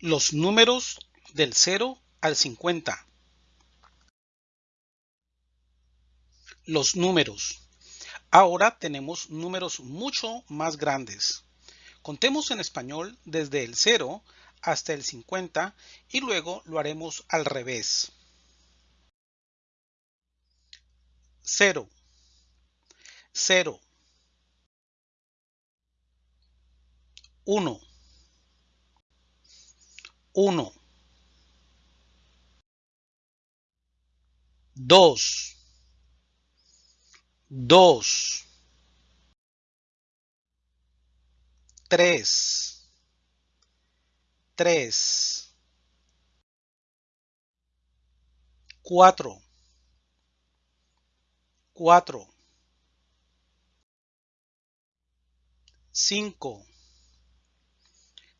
Los números del 0 al 50. Los números. Ahora tenemos números mucho más grandes. Contemos en español desde el 0 hasta el 50 y luego lo haremos al revés. 0 0 1 1 2 2 3 3 4 4 5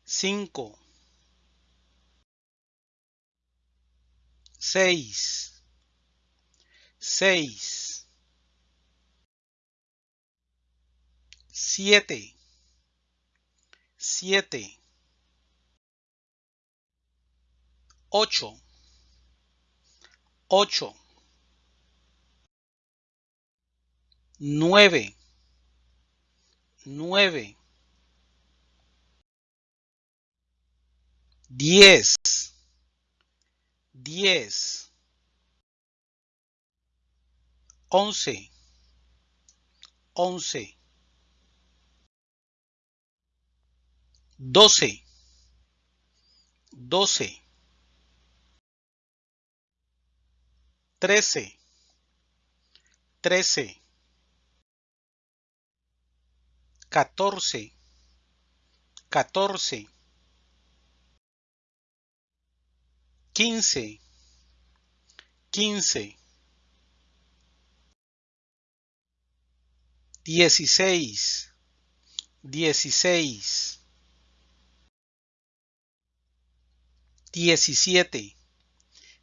5 6 6 7 7 8 8 9 9 10 10 11 11 12 12 13 13 14 14 15 15 16 16 17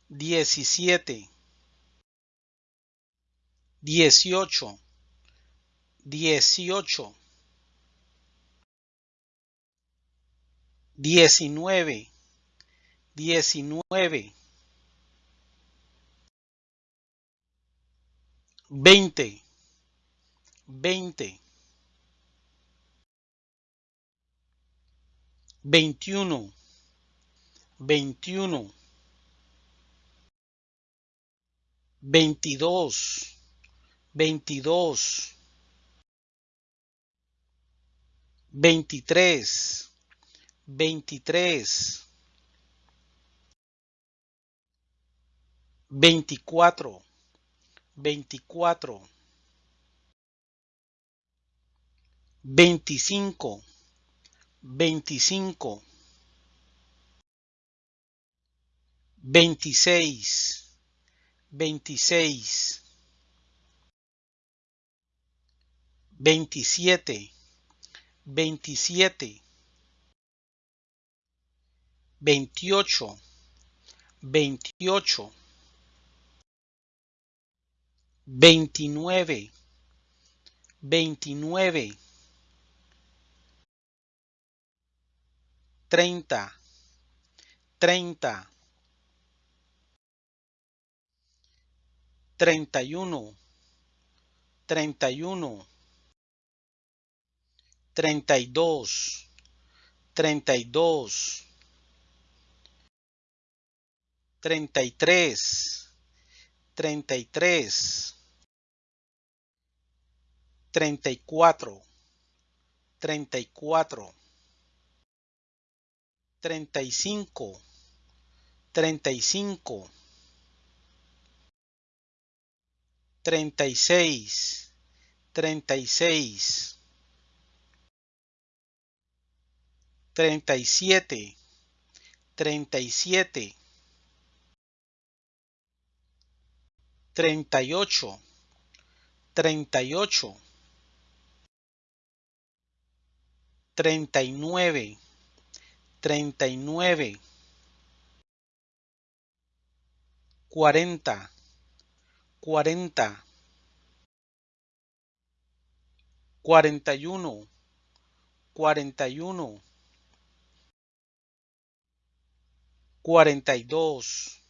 17 18 18 19 19 20 20 21 21 22 22 23 23 24 24 25 25 26 26 27 27 28 28 29 29 30 30 31 31 32 32 33 33 34 34 35 35 36 36 37 37 38 38 39 39 40 40 41 41 cuarenta y dos, cuarenta y dos, cuarenta y tres, cuarenta y tres, cuarenta y cuatro, cuarenta y cuatro, cuarenta y cinco, cuarenta y cinco, cuarenta. y seis,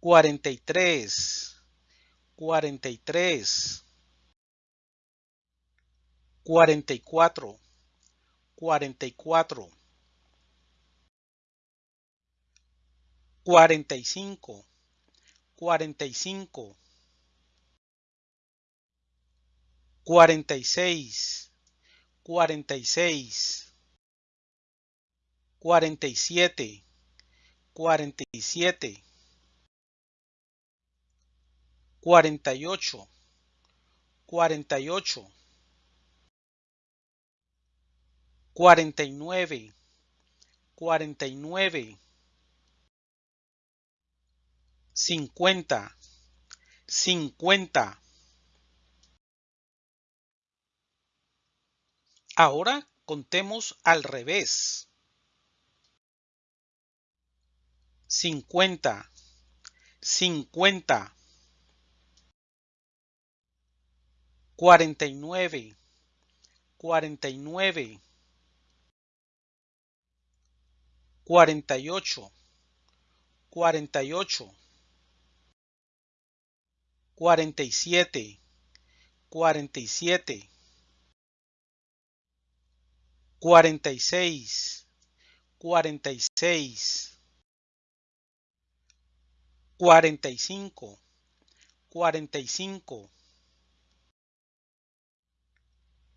cuarenta y seis, cuarenta y cuarenta y siete, cuarenta y ocho, cuarenta y ocho, cuarenta y nueve, cuarenta y nueve, cincuenta, cincuenta. Ahora contemos al revés. Cincuenta, cincuenta. Cuarenta y nueve, cuarenta y nueve.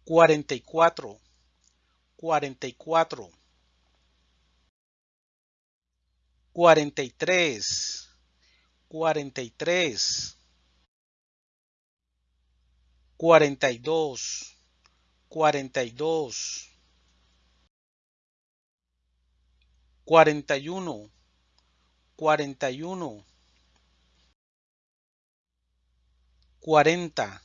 Cuarenta y ocho, cuarenta y ocho cuarenta y siete, cuarenta y siete, cuarenta y seis, cuarenta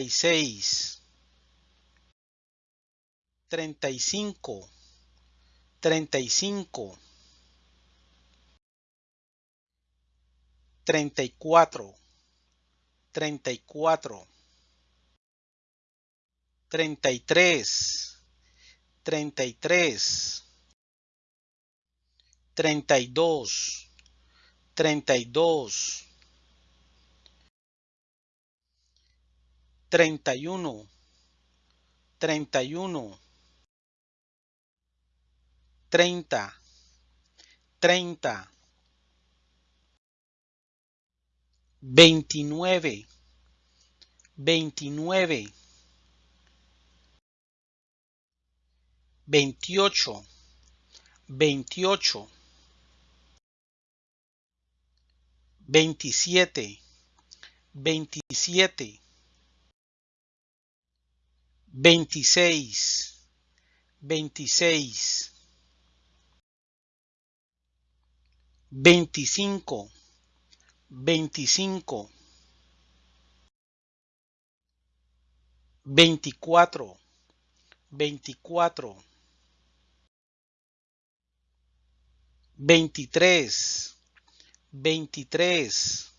y seis, cuarenta y cinco, cuarenta y cinco, cuarenta y 33, 33, 32, 32, 31, 31, 30, 30, 29, 29, veintiocho, veintiocho, veintisiete, veintisiete, veintiséis, veintiséis, veinticinco, veinticinco, veinticuatro, veinticuatro, veintitrés, veintitrés,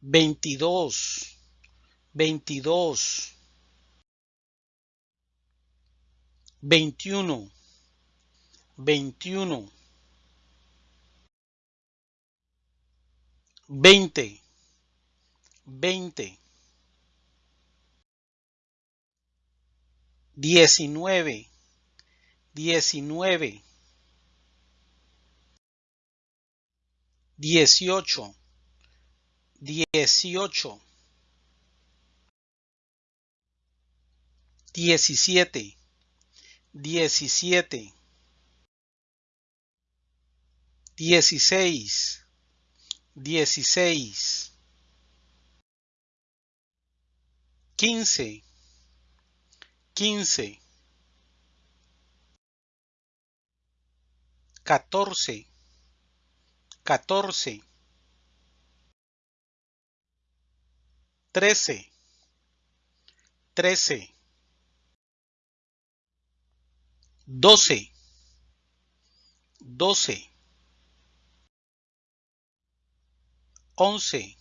veintidós, veintidós, veintiuno, veintiuno, veinte, veinte, diecinueve, diecinueve, dieciocho, dieciocho, diecisiete, diecisiete, dieciséis, dieciséis, quince, quince, catorce, catorce, trece, trece, doce, doce, once,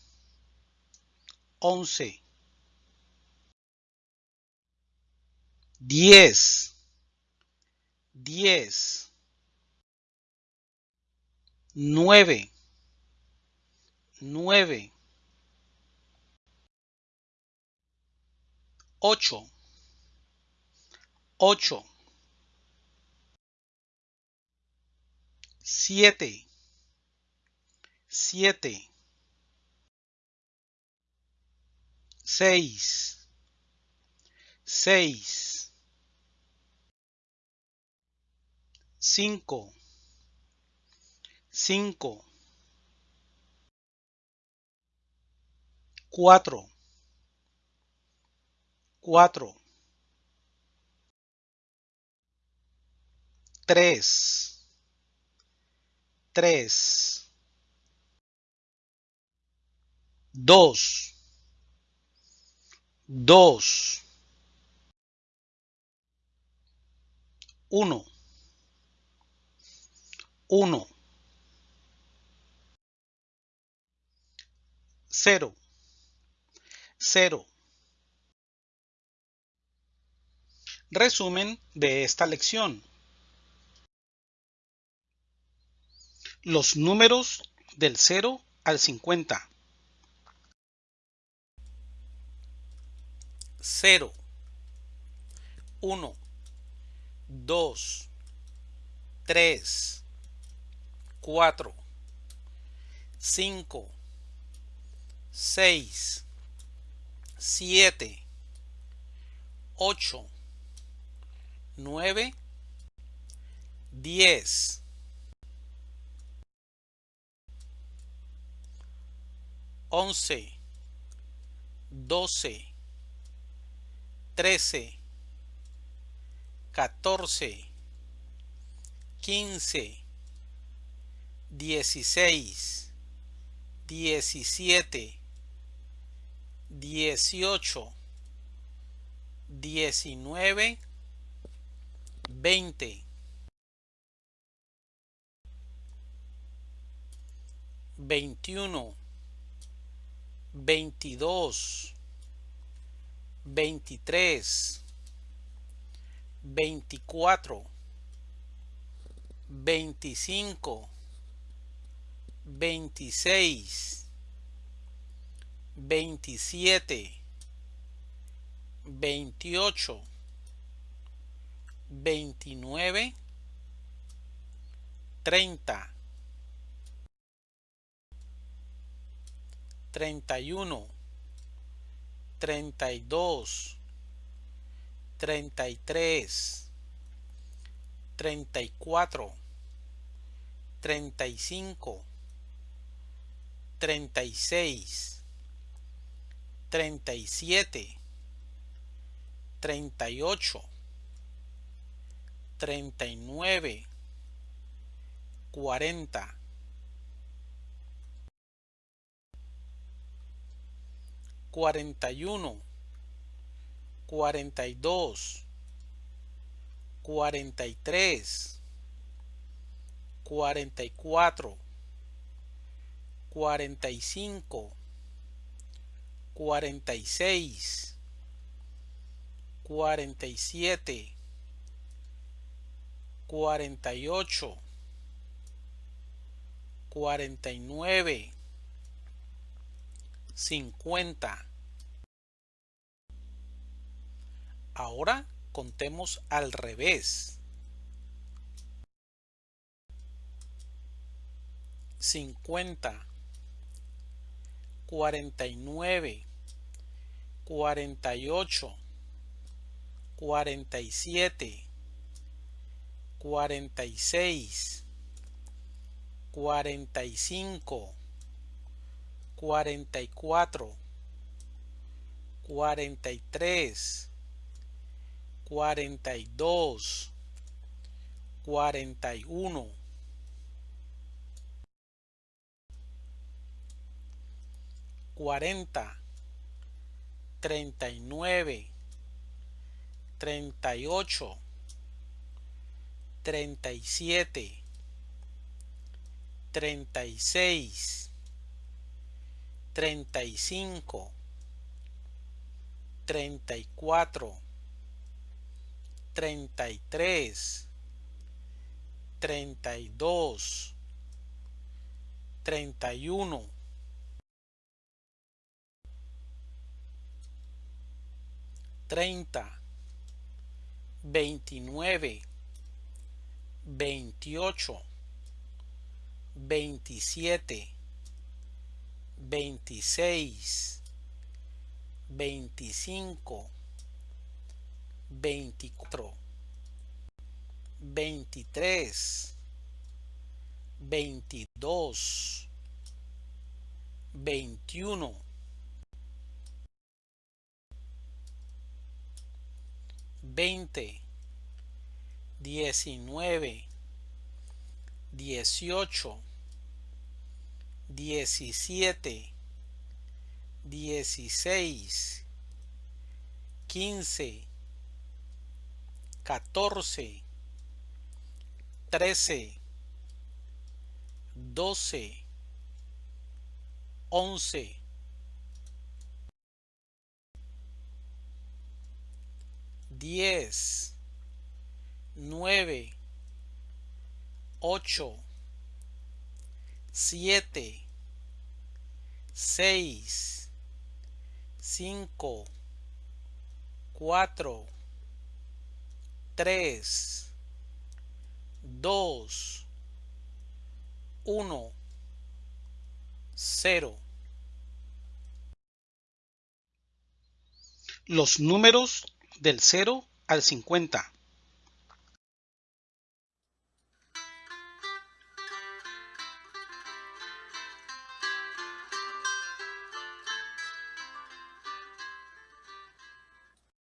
once, diez, diez, nueve, nueve, ocho, ocho, siete, siete, seis, seis, cinco, cinco, cuatro, cuatro, tres, tres, dos, dos, uno, uno, cero, cero. Resumen de esta lección. Los números del 0 al 50. 0, 1, 2, 3, 4, 5, 6, 7, 8, 9, 10, 11, 12, 13, 14, 15, 16, 17, 18, 19, 20, 21, 22, 23, 24, 25, 26, 27, 28, 29, 30, 31, 32, 33, 34, 35, 36, 37, 38, 39, 40, 41, 42, 43, 44, 45, 46, 47, 48, 49, 50. Ahora contemos al revés. 50, 49, 48, 47, 46, 45, 44, 43, 42, 41, 40, 39, 38, 37, 36, 35, 34, 33, 32, 31, 30, 29, 28, 27, 26, 25, 24, 23, 22, 21, 20, 19, 18, 17, 16, 15, 14, 13, 12, 11, 10, 9, 8, 7, 6, 5, 4, 3, 2, 1, 0. Los números del 0 al 50.